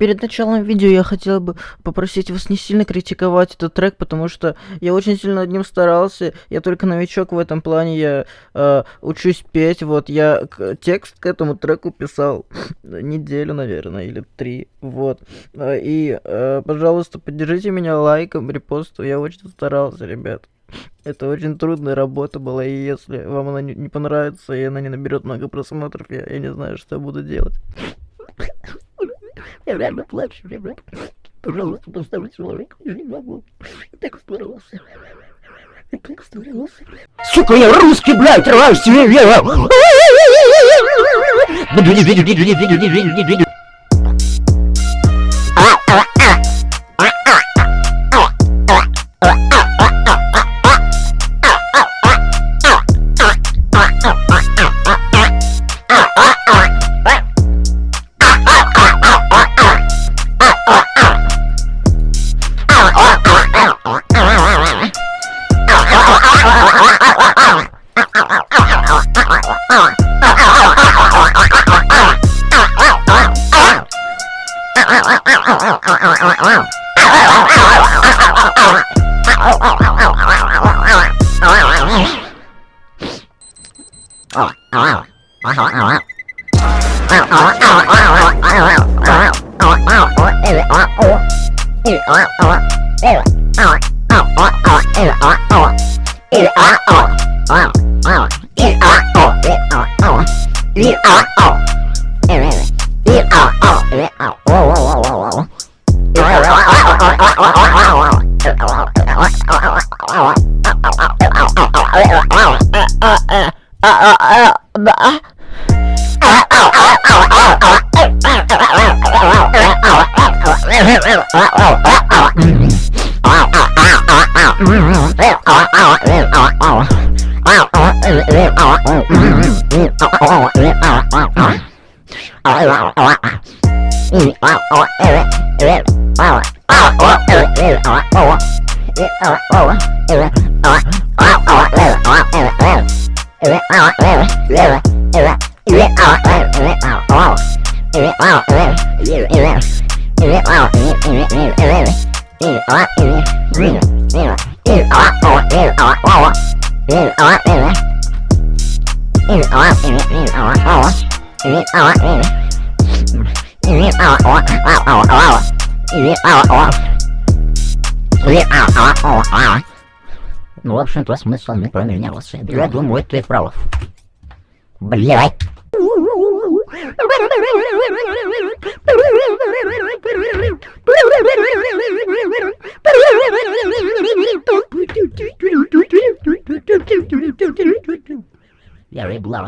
Перед началом видео я хотел бы попросить вас не сильно критиковать этот трек, потому что я очень сильно над ним старался. Я только новичок в этом плане, я э, учусь петь. Вот я текст к этому треку писал неделю, наверное, или три. Вот. Э, и, э, пожалуйста, поддержите меня лайком, репостом. Я очень старался, ребят. Это очень трудная работа была, и если вам она не понравится, и она не наберет много просмотров, я, я не знаю, что я буду делать. Я реально плачу, ребят. Пожалуйста, поставьте лайк. Я не могу. Я так старался. Я так старался. Сука, я русский, блядь, рваю себе Oh, E R O. E R O. E R O. Oh, Oh, Ну, в общем-то, смысл не поменялся. Я думаю, ты прав. Блядь. Я реблава.